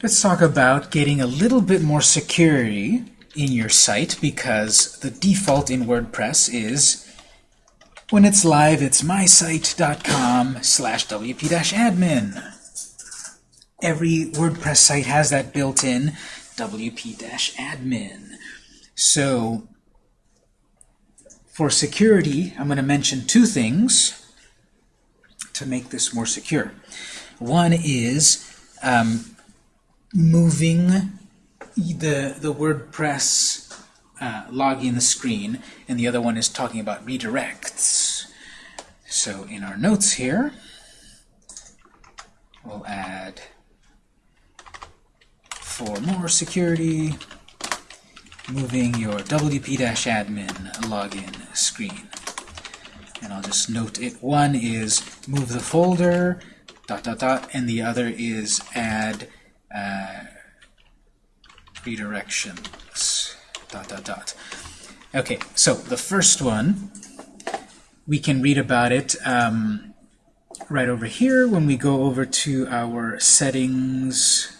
Let's talk about getting a little bit more security in your site because the default in WordPress is when it's live, it's mysite.com slash wp-admin. Every WordPress site has that built in wp-admin. So for security, I'm going to mention two things to make this more secure. One is um, moving the, the WordPress uh, login screen, and the other one is talking about redirects. So in our notes here, we'll add for more security, moving your WP-admin login screen. And I'll just note it. One is move the folder, dot, dot, dot, and the other is add uh, redirections, dot, dot, dot. Okay, so the first one, we can read about it um, right over here when we go over to our settings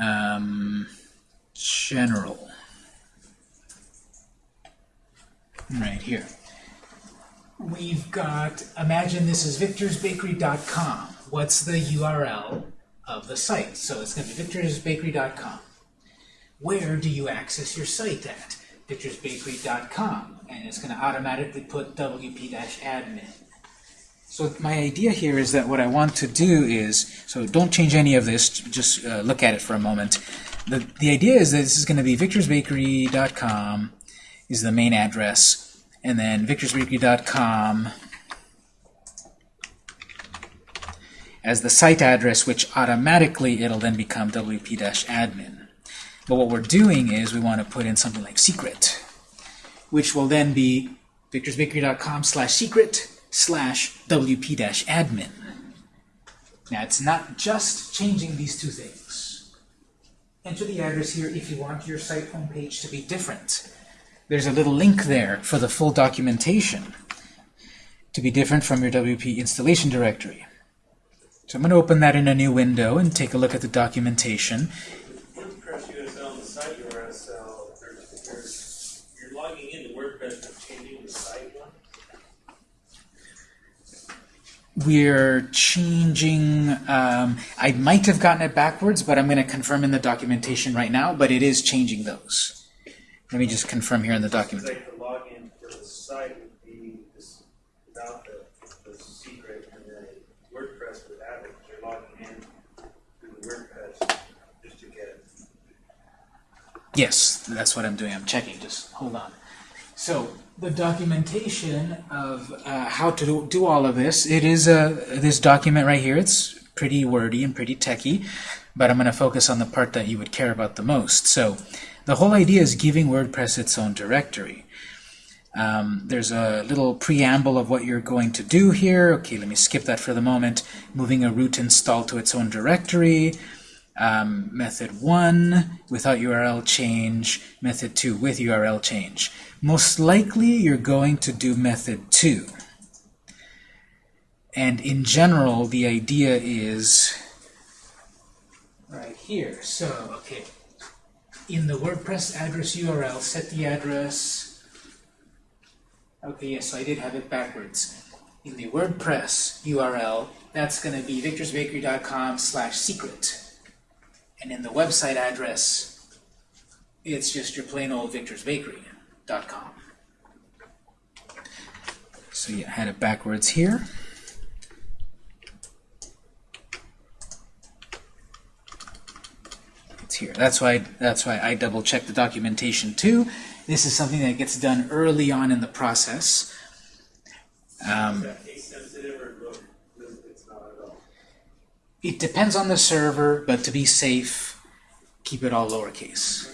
um, general. Right here. We've got, imagine this is victorsbakery.com. What's the URL of the site? So it's going to be victorsbakery.com. Where do you access your site at? victorsbakery.com. And it's going to automatically put wp-admin. So my idea here is that what I want to do is, so don't change any of this, just uh, look at it for a moment. The, the idea is that this is going to be victorsbakery.com is the main address, and then victorsbakery.com as the site address, which automatically it'll then become wp-admin. But what we're doing is we want to put in something like secret, which will then be victorsbakery.com slash secret slash wp-admin. Now, it's not just changing these two things. Enter the address here if you want your site homepage to be different. There's a little link there for the full documentation to be different from your WP installation directory. So I'm going to open that in a new window and take a look at the documentation. We're changing, um, I might have gotten it backwards, but I'm going to confirm in the documentation right now, but it is changing those. Let me just confirm here in the document. like the login for the site would be this, without the, the secret, and then WordPress would have it, 'cause you're logging in through WordPress just to get it. Yes, that's what I'm doing. I'm checking. Just hold on. So the documentation of uh, how to do, all of this, it is a this document right here. It's pretty wordy and pretty techy, but I'm going to focus on the part that you would care about the most. So the whole idea is giving WordPress its own directory. Um, there's a little preamble of what you're going to do here. Okay, let me skip that for the moment. Moving a root install to its own directory. Um, method 1 without URL change. Method 2 with URL change. Most likely you're going to do method 2. And in general, the idea is right here. So, okay, in the WordPress address URL, set the address. Okay, yes, so I did have it backwards. In the WordPress URL, that's going to be victorsbakery.com slash secret. And in the website address, it's just your plain old victorsbakery.com. So you had it backwards here. It's here. That's why that's why I double check the documentation too. This is something that gets done early on in the process. Um, Is that case sensitive or look, it's not at all? It depends on the server, but to be safe, keep it all lowercase.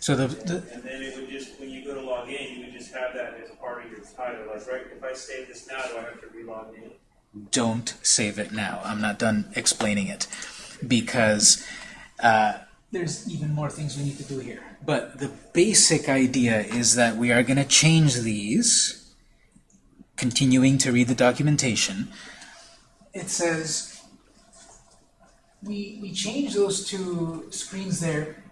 So the, the And then it would just, when you go to log in, you would just have that as part of your title, like, right, if I save this now, do I have to re-log in? don't save it now. I'm not done explaining it because uh, there's even more things we need to do here. But the basic idea is that we are going to change these, continuing to read the documentation. It says we, we change those two screens there.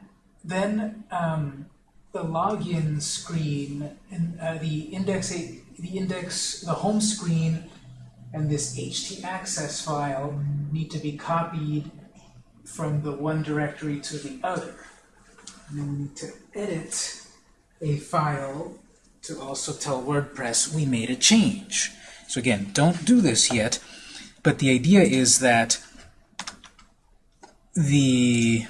Then um, the login screen and uh, the index, the index, the home screen, and this htaccess file need to be copied from the one directory to the other. And then we need to edit a file to also tell WordPress we made a change. So again, don't do this yet, but the idea is that the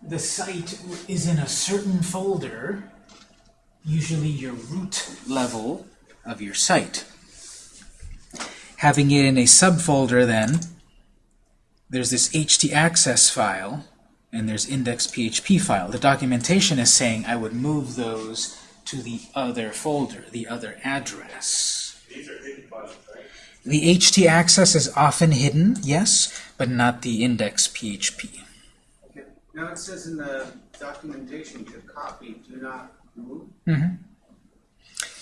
the site is in a certain folder, usually your root level of your site. Having it in a subfolder then, there's this htaccess file, and there's index.php file. The documentation is saying I would move those to the other folder, the other address. These are hidden files, right? The htaccess is often hidden, yes, but not the index.php. Okay. Now it says in the documentation to copy, do not move. Mm-hmm.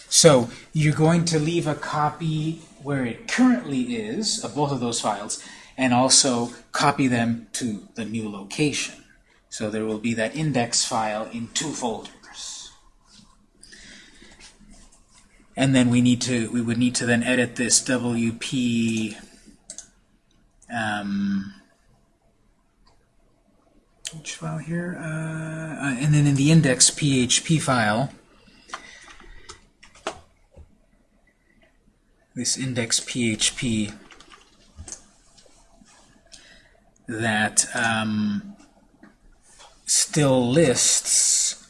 So you're going to leave a copy where it currently is of both of those files, and also copy them to the new location. So there will be that index file in two folders. And then we need to we would need to then edit this WP um, which file here? Uh, uh, and then in the index PHP file, this index PHP that um, still lists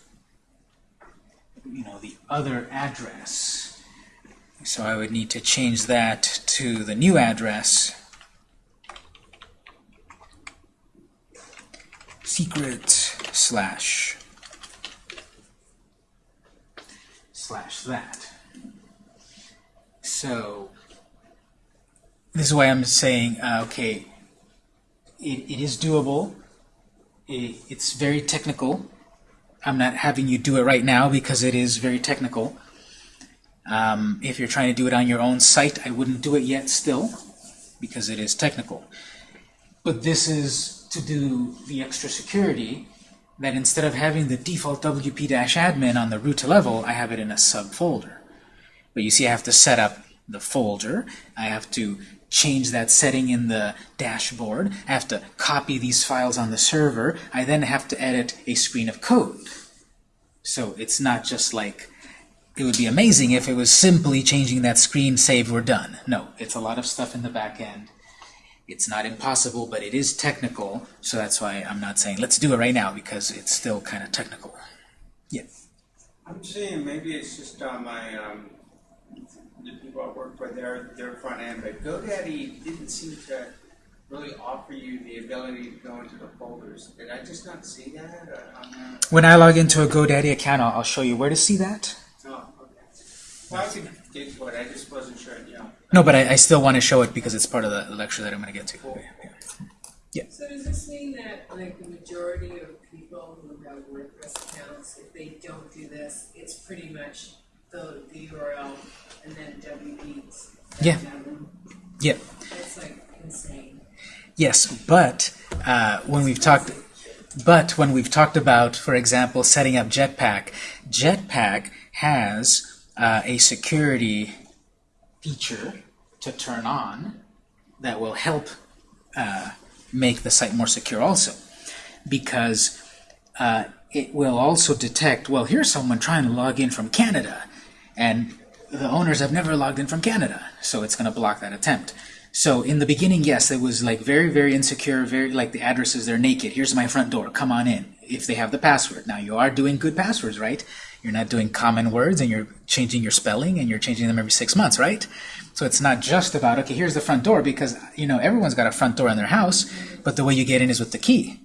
you know the other address so I would need to change that to the new address secret slash slash that so this is why I'm saying uh, okay it, it is doable. It, it's very technical. I'm not having you do it right now because it is very technical. Um, if you're trying to do it on your own site, I wouldn't do it yet still because it is technical. But this is to do the extra security that instead of having the default wp-admin on the root level, I have it in a subfolder. But you see I have to set up the folder. I have to change that setting in the dashboard. I have to copy these files on the server. I then have to edit a screen of code. So it's not just like, it would be amazing if it was simply changing that screen, save, we're done. No, it's a lot of stuff in the back end. It's not impossible, but it is technical, so that's why I'm not saying let's do it right now, because it's still kind of technical. Yeah. I'm saying maybe it's just on my, um, the people I work for, their, their front end, but GoDaddy didn't seem to really offer you the ability to go into the folders. Did I just not see that uh, on the, When I log into a GoDaddy account, I'll, I'll show you where to see that. Well, I could dig for I just wasn't sure, you know. No, but I, I still want to show it because it's part of the lecture that I'm going to get to. Yeah. So does this mean that like the majority of people who have WordPress accounts, if they don't do this, it's pretty much the, the URL and then WPs? Yeah. Yeah. That's like insane. Yes, but uh, when we've talked, but when we've talked about, for example, setting up Jetpack, Jetpack has uh, a security feature to turn on that will help uh, make the site more secure also, because uh, it will also detect, well, here's someone trying to log in from Canada, and the owners have never logged in from Canada, so it's going to block that attempt. So in the beginning, yes, it was like very, very insecure, very like the addresses, they're naked. Here's my front door, come on in, if they have the password. Now you are doing good passwords, right? You're not doing common words and you're changing your spelling and you're changing them every six months, right? So it's not just about, okay, here's the front door because, you know, everyone's got a front door in their house, but the way you get in is with the key.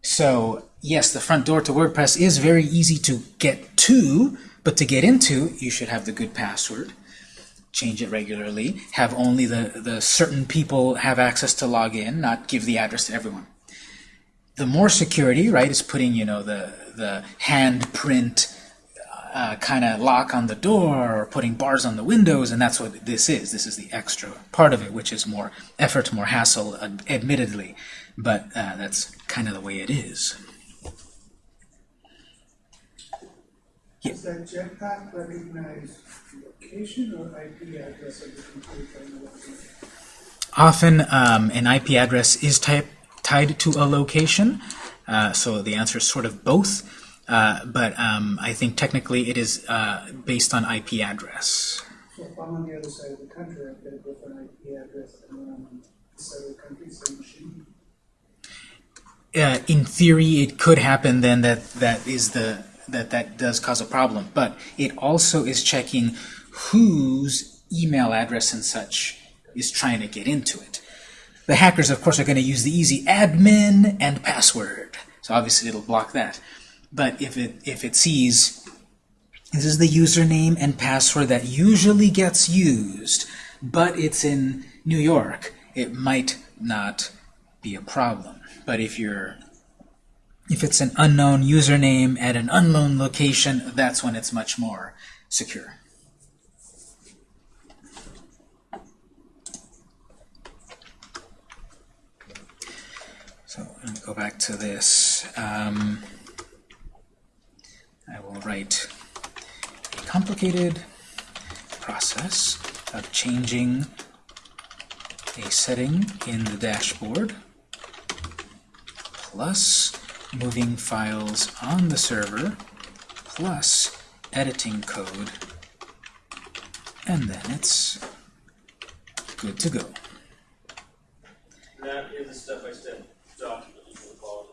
So yes, the front door to WordPress is very easy to get to, but to get into, you should have the good password change it regularly, have only the, the certain people have access to log in, not give the address to everyone. The more security, right, is putting, you know, the, the handprint uh, kind of lock on the door or putting bars on the windows, and that's what this is. This is the extra part of it, which is more effort, more hassle, ad- admittedly, but uh, that's kind of the way it is. Yeah. Does that jetpack recognize location or IP address of the computer in the login? Often, um, an IP address is type, tied to a location, uh, so the answer is sort of both. Uh, but um, I think technically it is uh, based on IP address. So if I'm on the other side of the country, I've got a different IP address than when I'm on this side of the country, same machine. uh, in theory, it could happen then that that is the that that does cause a problem. But it also is checking whose email address and such is trying to get into it. The hackers, of course, are going to use the easy admin and password. So obviously, it'll block that. But if it if it sees this is the username and password that usually gets used, but it's in New York, it might not be a problem. But if you're if it's an unknown username at an unknown location, that's when it's much more secure. So let me go back to this. Um, I will write a complicated process of changing a setting in the dashboard plus moving files on the server plus editing code and then it's good to go. And that is a step-by-step document you can follow.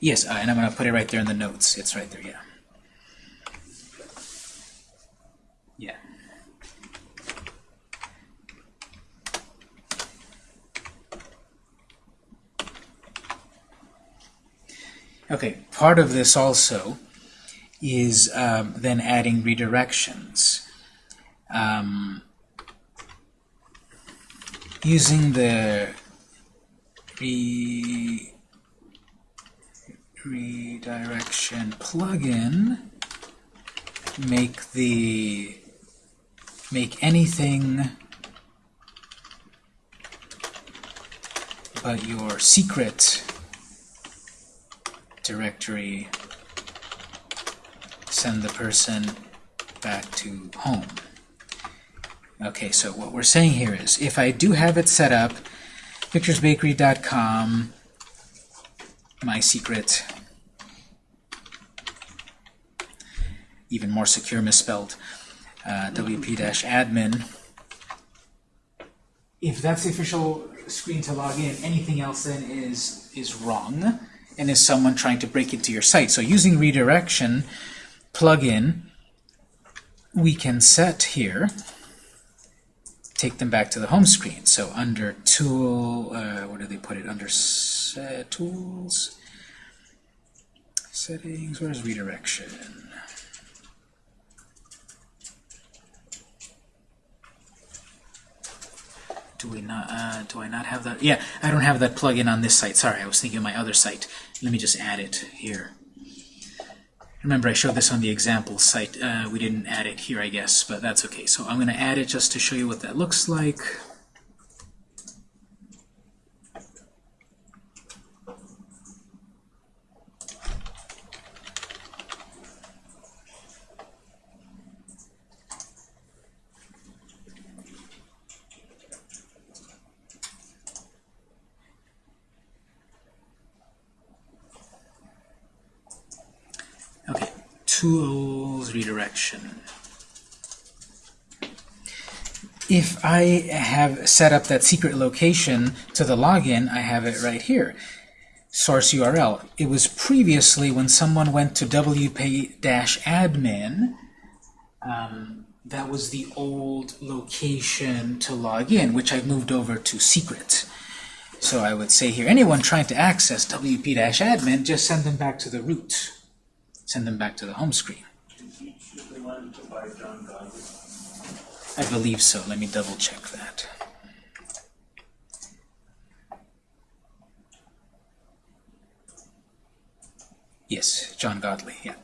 Yes, uh, and I'm going to put it right there in the notes. It's right there. Yeah. Okay, part of this also is um, then adding redirections. Um, using the re redirection plugin make the make anything but your secret directory send the person back to home. Okay, so what we're saying here is if I do have it set up, victorsbakery.com, my secret, even more secure misspelled, uh, wp-admin. If that's the official screen to log in, anything else then is is wrong and is someone trying to break into your site. So using redirection plugin, we can set here, take them back to the home screen. So under tool, uh, where do they put it? Under set, tools, settings, where's redirection? Do we not? Uh, do I not have that? Yeah, I don't have that plugin on this site. Sorry, I was thinking of my other site. Let me just add it here. Remember, I showed this on the example site. Uh, we didn't add it here, I guess, but that's okay. So I'm going to add it just to show you what that looks like. Okay, redirection. If I have set up that secret location to the login, I have it right here. Source URL. It was previously when someone went to wp-admin, um, that was the old location to log in, which I've moved over to secret. So I would say here, anyone trying to access wp-admin, just send them back to the root send them back to the home screen. Should we want to buy John Godwin? I believe so. Let me double check that. Yes, John Godley, yeah.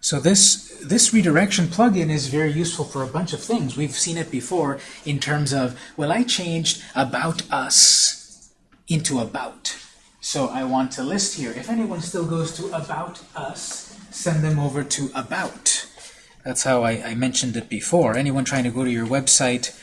So this this redirection plugin is very useful for a bunch of things. We've seen it before in terms of, well, I changed about us into about. So I want to list here. If anyone still goes to about us, send them over to about. That's how I, I mentioned it before. Anyone trying to go to your website,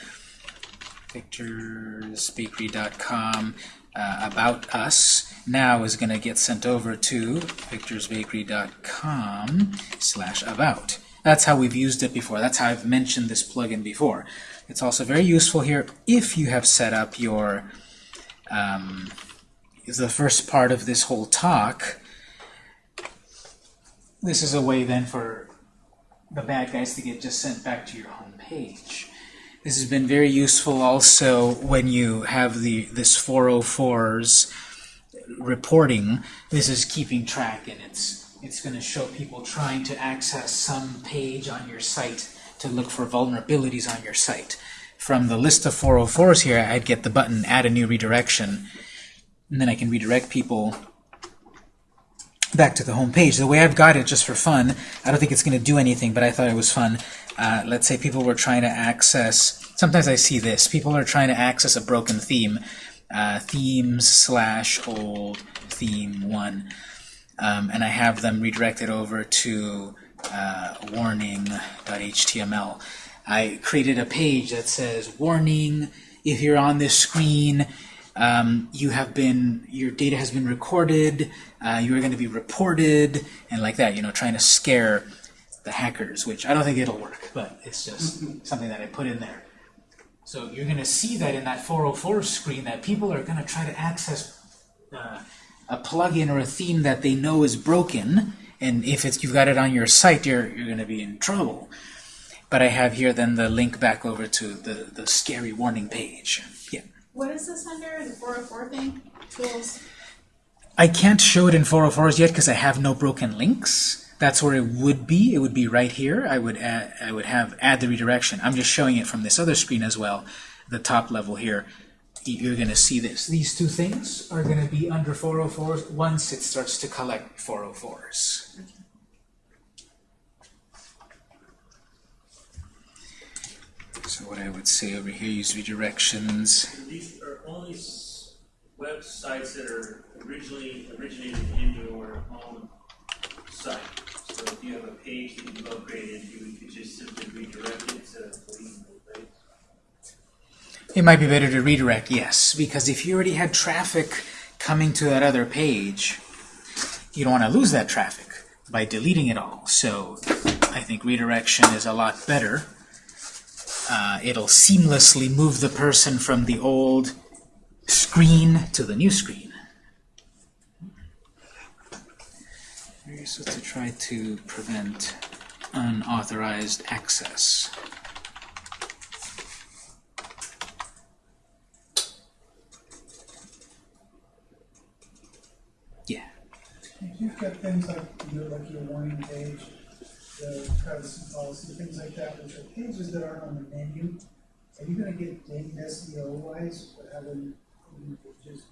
victorsbakery.com, uh, about us, now is going to get sent over to victorsbakery.com slash about. That's how we've used it before. That's how I've mentioned this plugin before. It's also very useful here if you have set up your um, the first part of this whole talk. This is a way then for the bad guys to get just sent back to your home page. This has been very useful also when you have the this 404's reporting. This is keeping track and it's it's going to show people trying to access some page on your site to look for vulnerabilities on your site. From the list of 404s here, I'd get the button add a new redirection and then I can redirect people back to the home page. The way I've got it, just for fun, I don't think it's going to do anything, but I thought it was fun. Uh, let's say people were trying to access, sometimes I see this, people are trying to access a broken theme, uh, themes slash old theme 1, um, and I have them redirected over to uh, warning.html. I created a page that says, warning, if you're on this screen, um, you have been, your data has been recorded, uh, you are going to be reported, and like that, you know, trying to scare the hackers, which I don't think it'll work, but it's just something that I put in there. So you're going to see that in that 404 screen that people are going to try to access uh, a plugin or a theme that they know is broken, and if it's, you've got it on your site, you're, you're going to be in trouble. But I have here then the link back over to the, the scary warning page. Yeah. What is this under, the four oh four thing? Tools? I can't show it in 404s yet because I have no broken links. That's where it would be. It would be right here. I would add, I would have add the redirection. I'm just showing it from this other screen as well, the top level here. You're going to see this. These two things are going to be under 404s once it starts to collect 404s. So what I would say over here, use redirections. These are only websites that are originally originated in your own site. So if you have a page that you've upgraded, you could just simply redirect it to page. It might be better to redirect, yes, because if you already had traffic coming to that other page, you don't want to lose that traffic by deleting it all. So I think redirection is a lot better. Uh, it'll seamlessly move the person from the old screen to the new screen. Supposed to try to prevent unauthorized access. Yeah. If you've got things like, like your warning page, the privacy policy, things like that, which are pages that aren't on the menu, are you gonna get dinged SEO wise for having pages?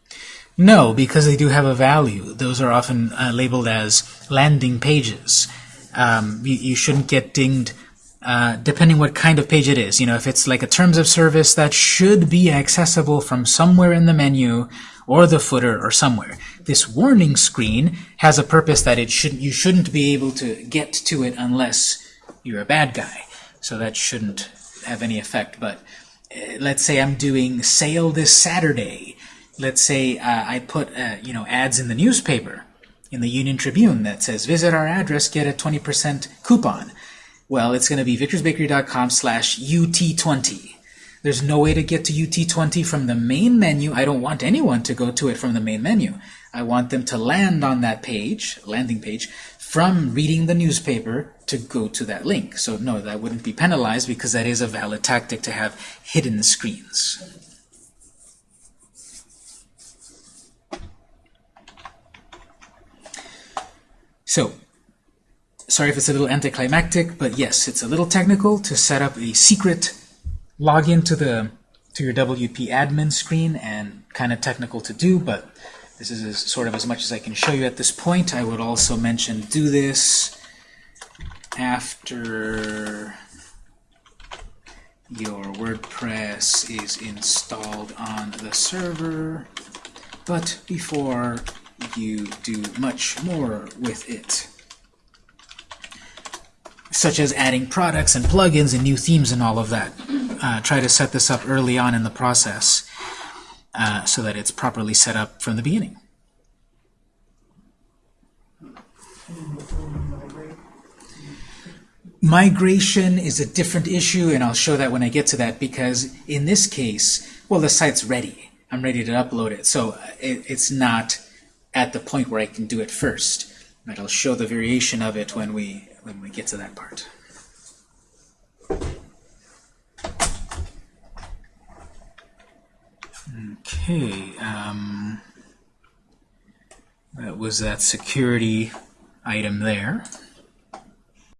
No, because they do have a value. Those are often uh, labeled as landing pages. Um, you, you shouldn't get dinged uh, depending what kind of page it is. You know, if it's like a terms of service, that should be accessible from somewhere in the menu or the footer or somewhere. This warning screen has a purpose that it should you shouldn't be able to get to it unless you're a bad guy. So that shouldn't have any effect. But uh, let's say I'm doing sale this Saturday let's say uh, I put uh, you know ads in the newspaper, in the Union Tribune that says visit our address, get a 20% coupon. Well, it's going to be victorsbakery.com slash UT20. There's no way to get to UT20 from the main menu. I don't want anyone to go to it from the main menu. I want them to land on that page, landing page, from reading the newspaper to go to that link. So no, that wouldn't be penalized because that is a valid tactic to have hidden screens. So, sorry if it's a little anticlimactic, but yes, it's a little technical to set up a secret login to the to your WP admin screen and kind of technical to do, but this is sort of as much as I can show you at this point. I would also mention do this after your WordPress is installed on the server, but before you do much more with it. Such as adding products and plugins and new themes and all of that. Uh, try to set this up early on in the process uh, so that it's properly set up from the beginning. Migration is a different issue, and I'll show that when I get to that, because in this case, well, the site's ready. I'm ready to upload it, so it, it's not at the point where I can do it first. But I'll show the variation of it when we when we get to that part. Okay, um, that was that security item there.